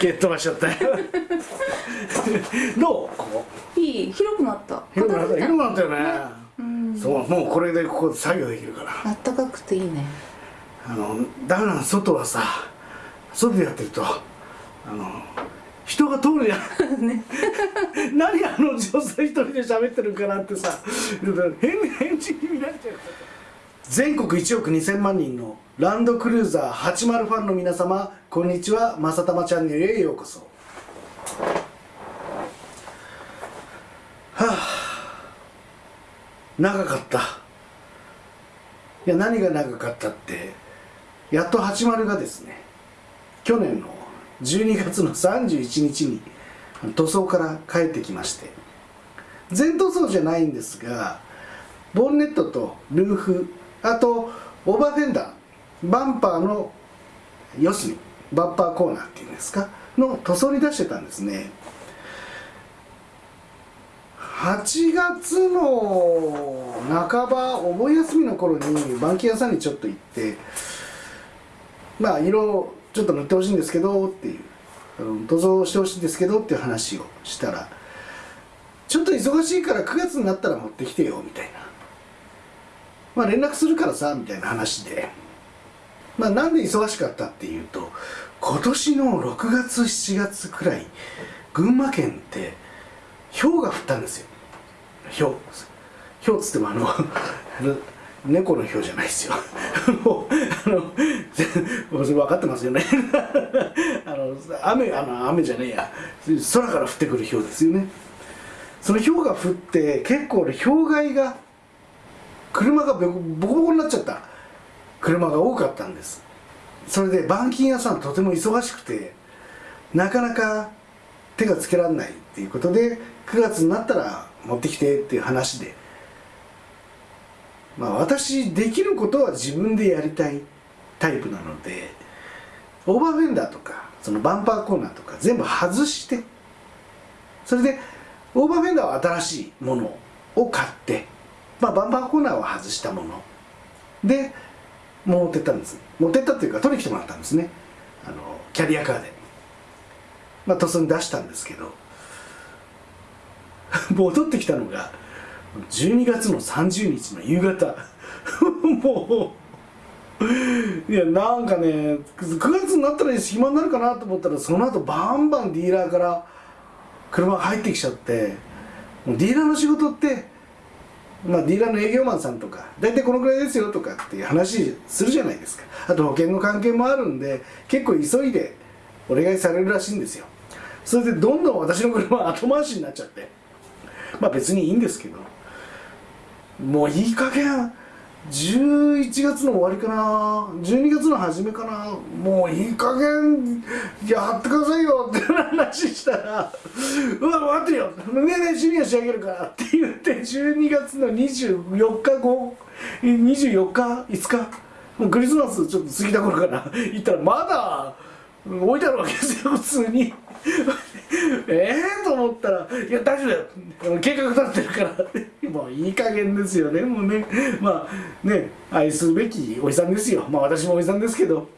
蹴っ飛ばしちゃったよ。どう？ここ？いい広くなった。広くなった？広くなったよね。うん。そうもうこれでここで作業できるから。あったかくていいねあのダメなの外はさ外でやってるとあの人が通るやん、何あの女性一人で喋ってるかなってさ変な返事になっちゃう全国1億2000万人のランドクルーザー80ファンの皆様こんにちは。まさたまチャンネルへようこそ。はあ。長かった。いや何が長かったってやっと80がですね去年の12月の31日に塗装から帰ってきまして全塗装じゃないんですがボンネットとルーフあとオーバーフェンダーバンパーの四隅バンパーコーナーっていうんですかの塗装に出してたんですね。8月の半ばお盆休みの頃に板金屋さんにちょっと行ってまあ色ちょっと塗ってほしいんですけどっていう塗装してほしいんですけどっていう話をしたらちょっと忙しいから9月になったら持ってきてよみたいな。まあ連絡するからさみたいな話で。まあなんで忙しかったっていうと今年の6月7月くらい群馬県って氷が降ったんですよ。氷。氷っつってもあの 猫の氷じゃないですよ。もうあの分かってますよねあの雨あの雨じゃねえや。空から降ってくる氷ですよね。その氷が降って結構ね氷害が車がボコボコになっちゃった。車が多かったんです。それで板金屋さんとても忙しくてなかなか手がつけられないっていうことで9月になったら持ってきてっていう話で。まあ私できることは自分でやりたいタイプなのでオーバーフェンダーとかそのバンパーコーナーとか全部外してそれでオーバーフェンダーは新しいものを買って、まあ、バンパーコーナーは外したもの。で持ってったんです。持ってったっていうか取りに来てもらったんですね。あのキャリアカーで。まあ塗装に出したんですけど。戻ってきたのが12月の30日の夕方。もういやなんかね9月になったら暇になるかなと思ったらその後バンバンディーラーから車が入ってきちゃってディーラーの仕事ってまあディーラーの営業マンさんとか大体このくらいですよとかっていう話するじゃないですか。あと保険の関係もあるんで結構急いでお願いされるらしいんですよ。それでどんどん私の車は後回しになっちゃって。まあ別にいいんですけど。もういい加減。11月の終わりかな。12月の初めかな。もういい加減やってくださいよって話したら「うわ待ってよ。ねえねえジュニア仕上げるから」って言って12月の24日後24日5日もうクリスマスちょっと過ぎた頃から行ったらまだ置いてあるわけですよ普通に。ええと思ったら「いや大丈夫だよ。計画立ってるから」もういい加減ですよね。もうね。まあね愛すべきおじさんですよ。まあ私もおじさんですけど。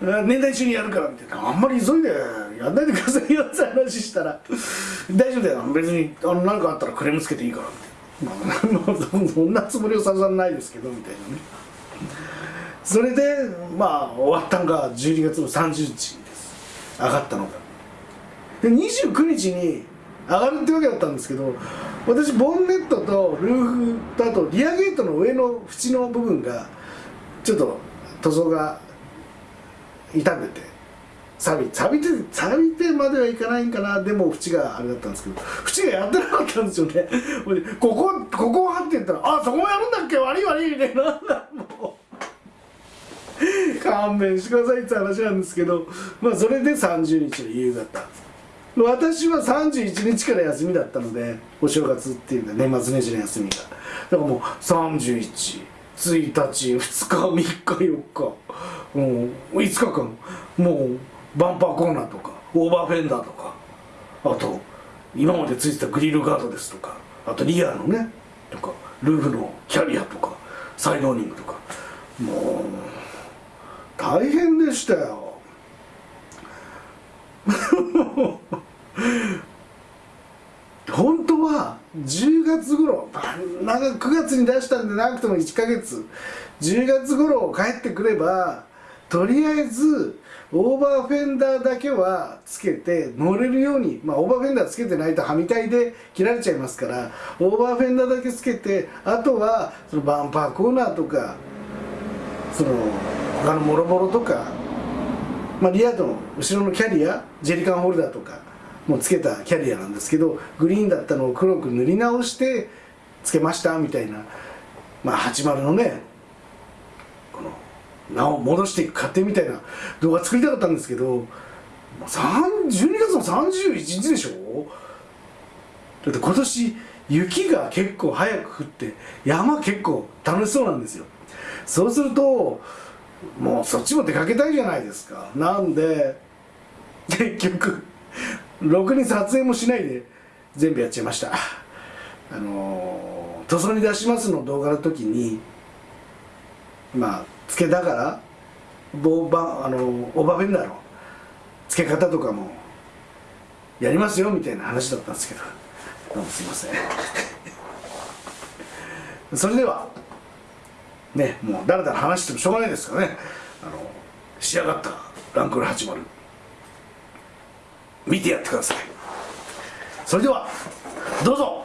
年代中にやるからみたいな。あんまり急いでやんないでくださいよって 話したら「大丈夫だよ。別にあの何かあったらクレームつけていいから」みたいな、まあ、そんなつもりはさらさらないですけどみたいなね。それでまあ終わったのが12月の30日です。上がったのが。で29日に上がるってわけだったんですけど私ボンネットとルーフとあとリアゲートの上の縁の部分がちょっと塗装が傷んでて錆び錆びて錆びてまではいかないんかなでも縁があれだったんですけど縁がやってなかったんですよね。ほいでここここはって言ったら「あそこもやるんだっけ悪い悪い」みたいなもう。勘弁してくださいって話なんですけどまあそれで30日の夕方私は31日から休みだったのでお正月っていうか年末年始の休みが。だからもう31 1日2日3日4日。もう5日間。もうバンパーコーナーとかオーバーフェンダーとか。あと今までついてたグリルガードですとか。あとリアのねとかルーフのキャリアとかサイドーニングとか。もう大変でしたよ。本当は10月頃なんか9月に出したんでなくても1ヶ月。10月頃帰ってくればとりあえずオーバーフェンダーだけはつけて乗れるようにまあオーバーフェンダーつけてないとはみたいで切られちゃいますからオーバーフェンダーだけつけてあとはそのバンパーコーナーとかその他のもろもろとか、まあ、リアードの後ろのキャリアジェリカンホルダーとかもつけたキャリアなんですけどグリーンだったのを黒く塗り直してつけましたみたいなまあ80のねこの名を戻していく過程みたいな動画作りたかったんですけど12月の31日でしょ？だって今年雪が結構早く降って山結構楽しそうなんですよ。そうするともうそっちも出かけたいじゃないですか。なんで結局ろくに撮影もしないで全部やっちゃいました。あの塗装に出しますの動画の時にまあつけながらボーバあのオーバーフェンダーの付け方とかもやりますよみたいな話だったんですけど。どうもすいません。それでは。ねもうだらだら話してもしょうがないですからね。あの仕上がったランクル80見てやってください。それではどうぞ。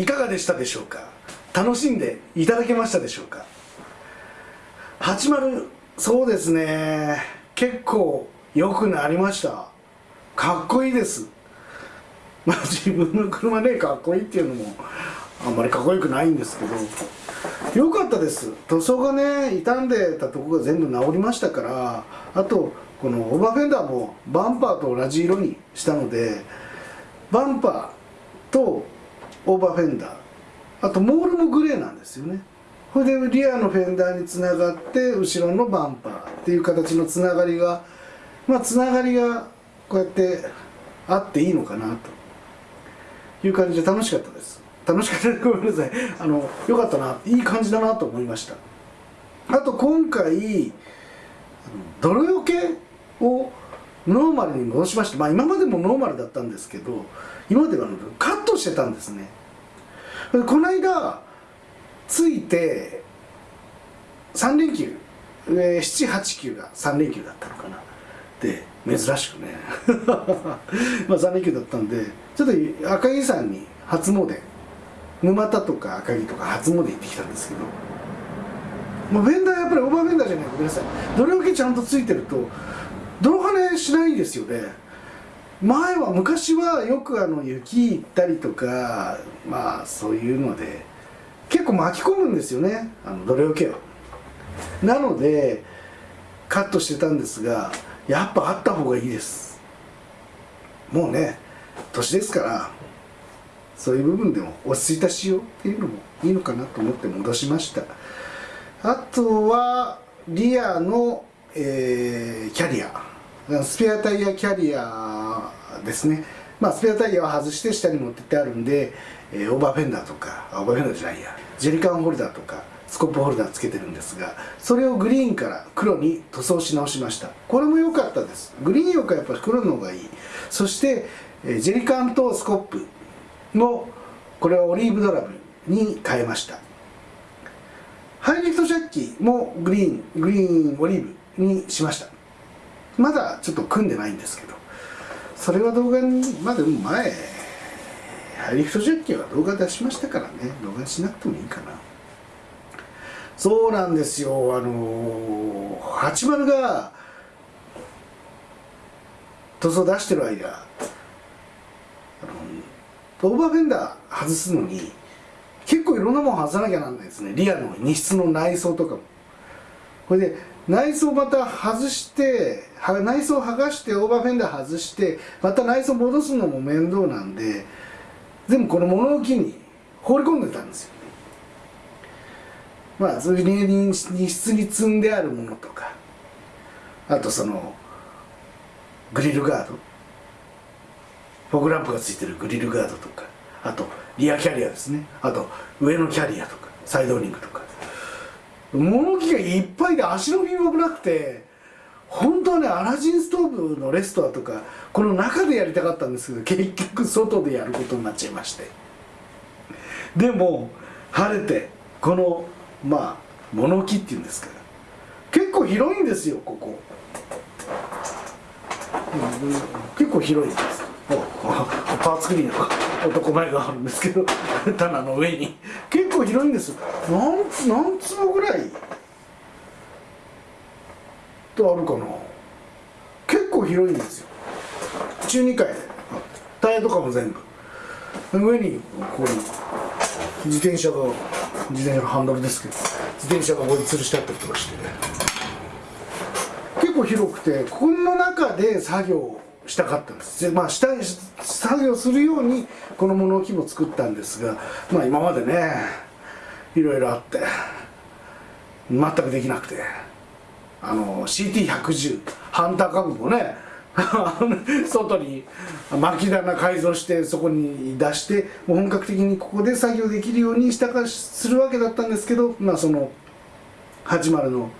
いかがでしたでしょうか？楽しんでいただけましたでしょうか？80そうですね。結構良くなりました。かっこいいです。まあ自分の車ねかっこいいっていうのもあんまりかっこよくないんですけど。良かったです。塗装がね傷んでたとこが全部治りましたからあとこのオーバーフェンダーもバンパーと同じ色にしたのでバンパーとオーバーフェンダー。あとモールもグレーなんですよね。これでリアのフェンダーにつながって後ろのバンパーっていう形のつながりがまあつながりがこうやってあっていいのかなと。いう感じで楽しかったです。楽しかった。ですごめんなさい。あのよかったな。いい感じだなと思いました。あと今回泥よけをノーマルに戻しました。まあ今までもノーマルだったんですけど今まではカットしてたんですね。この間ついて3連休。789が3連休だったのかな。で珍しくね。まあ3連休だったんでちょっと赤城山に初詣。沼田とか赤城とか初詣行ってきたんですけど。もうフェンダーやっぱりオーバーフェンダーじゃないごめんなさい。泥よけちゃんとついてると泥跳ねしないですよね。前は昔はよくあの雪行ったりとかまあそういうので結構巻き込むんですよねあの泥よけはなのでカットしてたんですがやっぱあった方がいいです。もうね年ですからそういう部分でも落ち着いた仕様っていうのもいいのかなと思って戻しました。あとはリアの、えーキャリア。スペアタイヤキャリアですね。まあスペアタイヤは外して下に持ってってあるんで、えーオーバーフェンダーとかオーバーフェンダーじゃないやジェリカンホルダーとかスコップホルダーつけてるんですがそれをグリーンから黒に塗装し直しました。これも良かったです。グリーンよりかやっぱり黒の方がいい。そして、えージェリカンとスコップもこれはオリーブドラムに変えました。ハイリフトジャッキもグリーングリーンオリーブにしました。まだちょっと組んでないんですけど。それは動画にまだ前ハイリフトジャッキは動画出しましたからね。動画しなくてもいいかな。そうなんですよ。あの80が塗装出してる間あのオーバーフェンダー外すのに結構いろんなもん外さなきゃなんないですね。リアの荷室の内装とかも。これで内装また外して内装剥がしてオーバーフェンダー外してまた内装戻すのも面倒なんで全部この物置に放り込んでたんですよ。まあそういう荷室に積んであるものとかあとそのグリルガード。フォグランプがついてるグリルガードとかあとリアキャリアですね。あと上のキャリアとかサイドリングとか。物置がいっぱいで足の踏みもなくて本当はねアラジンストーブのレストアとかこの中でやりたかったんですけど結局外でやることになっちゃいまして。でも晴れてこのまあ物置っていうんですか。ら結構広いんですよここ。結構広いです。おパーツクリーナー男前があるんですけど 棚の上に。結構広いんです。何つ何坪ぐらい？とあるかな。結構広いんですよ。中2階。でタイヤとかも全部。上にこう自転車が自転車のハンドルですけど自転車がここに吊るしてあったりとかして。結構広くてこの中で作業したかったんです。でまあした作業するようにこの物置も作ったんですがまあ今までねいろいろあって全くできなくてあの CT110 ハンター株もね 外に巻き棚改造してそこに出してもう本格的にここで作業できるようにしたかするわけだったんですけどまあその80の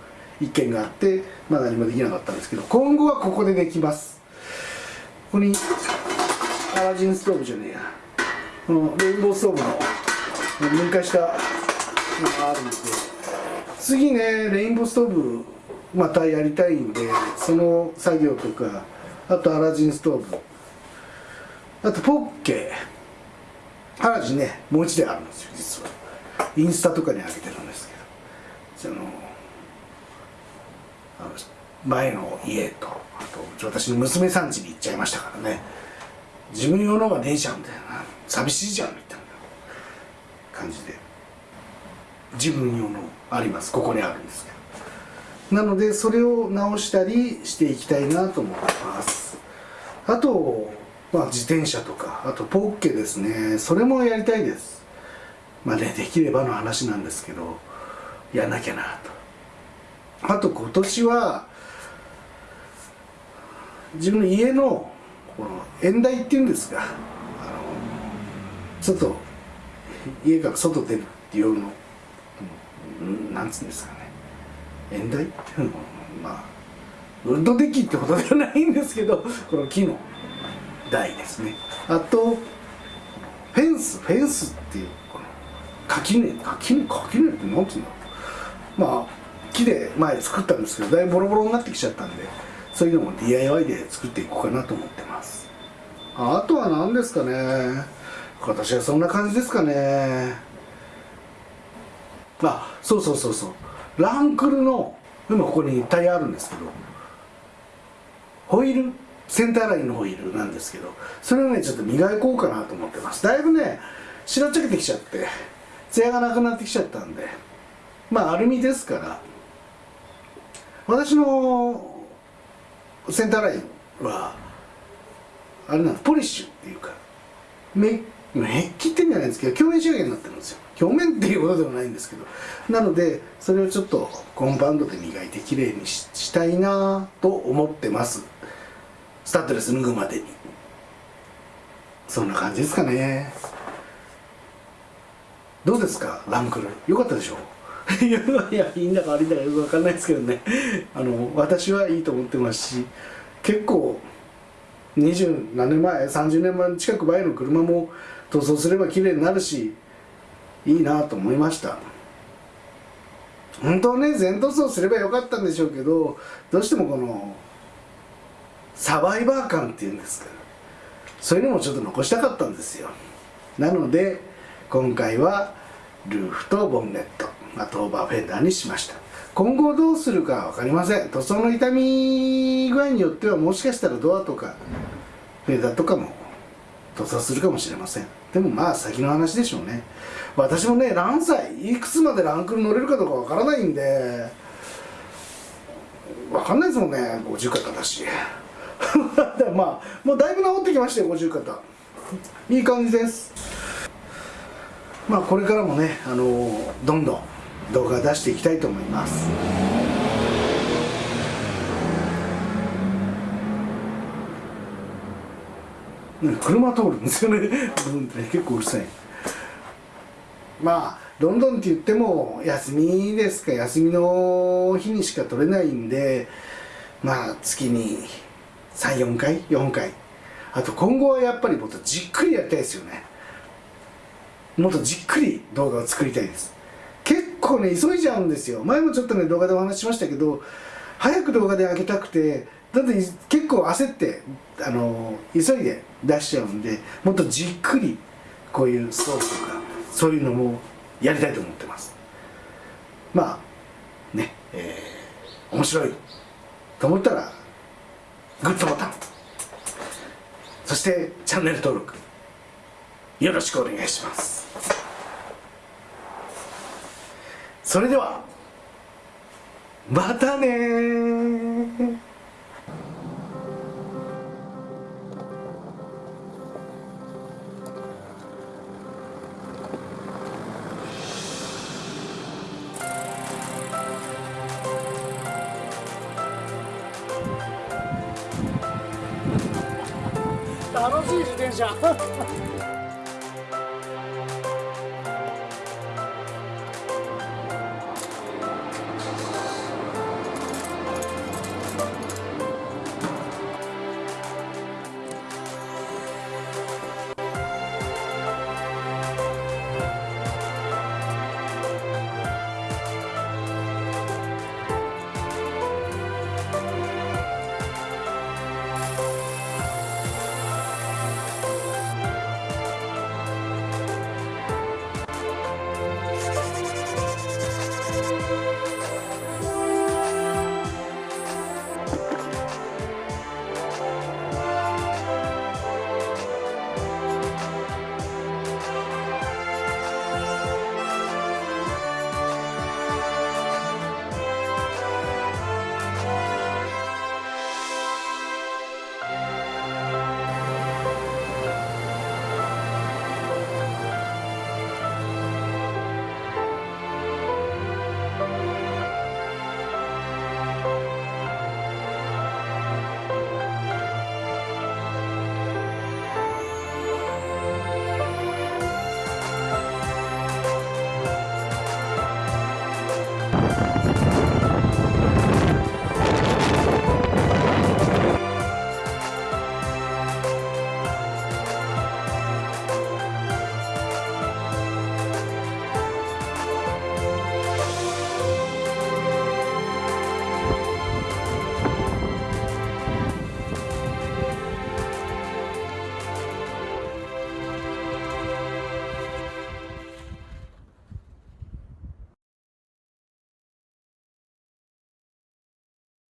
一件があってまあ何もできなかったんですけど今後はここでできます。ここにアラジンストーブじゃねえや。このレインボーストーブの分解したのがあるんで。次ねレインボーストーブまたやりたいんでその作業とかあとアラジンストーブ。あとポッケ。原地ねもう一台あるんですよ実は。インスタとかに上げてるんですけど。そのあの前の家と。と。私の娘さん家に行っちゃいましたからね。自分用のがねえじゃんみたいな。寂しいじゃんみたいな。感じで。自分用のあります。ここにあるんですけど。なのでそれを直したりしていきたいなと思ってます。あと、まあ、自転車とか。あとポッケですね。それもやりたいです。まあねできればの話なんですけど。やんなきゃなと。あと今年は自分の家のこの縁台っていうんですがあのちょっと家から外出るっていうのうんなんつうんですかね。縁台？っていうのはまあウッドデッキってことではないんですけどこの木の台ですね。あとフェンスフェンスっていうこの垣根垣根？垣根って何ていうんだろう。まあ木で前作ったんですけどだいぶボロボロになってきちゃったんでそういうのも DIY で作っていこうかなと思ってます。あとは何ですかね。今年はそんな感じですかね。あそうそうそうそう。ランクルの今ここにタイヤあるんですけど。ホイールセンターラインのホイールなんですけど。それをねちょっと磨こうかなと思ってます。だいぶね白っちゃけてきちゃって艶がなくなってきちゃったんで。まあアルミですから。私のセンターラインはあれなんですポリッシュっていうかめメッキってんじゃないんですけど表面仕上げになってるんですよ。表面っていうことではないんですけど。なのでそれをちょっとコンパウンドで磨いてきれいにししたいなと思ってます。スタッドレス脱ぐまでに。そんな感じですかね。どうですか？ランクルよかったでしょ？いやいやいいんだか悪いんだかよく分かんないですけどね。あの私はいいと思ってますし結構二十何年前30年前近く前の車も塗装すれば綺麗になるしいいなと思いました。本当はね全塗装すればよかったんでしょうけどどうしてもこのサバイバー感っていうんですか。そういうのもちょっと残したかったんですよ。なので今回はルーフとボンネット。あとオーバーフェンダーにしました。今後どうするか分かりません。塗装の傷み具合によってはもしかしたらドアとかフェーダーとかも塗装するかもしれません。でもまあ先の話でしょうね。私もね何歳いくつまでランクル乗れるかどうかわからないんでわかんないですもんね。50肩だし。まあもうだいぶ治ってきましたよ50肩。いい感じです。まあこれからもねあのどんどん動画出していきたいと思います。車通るんですよね。う ん結構うるさい。まあロンドンって言っても休みですか休みの日にしか取れないんでまあ月に34回4回。あと今後はやっぱりもっとじっくりやりたいですよね。もっとじっくり動画を作りたいです。構ね急いじゃうんですよ。前もちょっとね動画でお話ししましたけど早く動画で上げたくてだって結構焦ってあの急いで出しちゃうんでもっとじっくりこういうストーブとかそういうのもやりたいと思ってます。まあねえー、面白いと思ったらグッドボタン。そしてチャンネル登録よろしくお願いします。それではまたねー。楽しい自転車。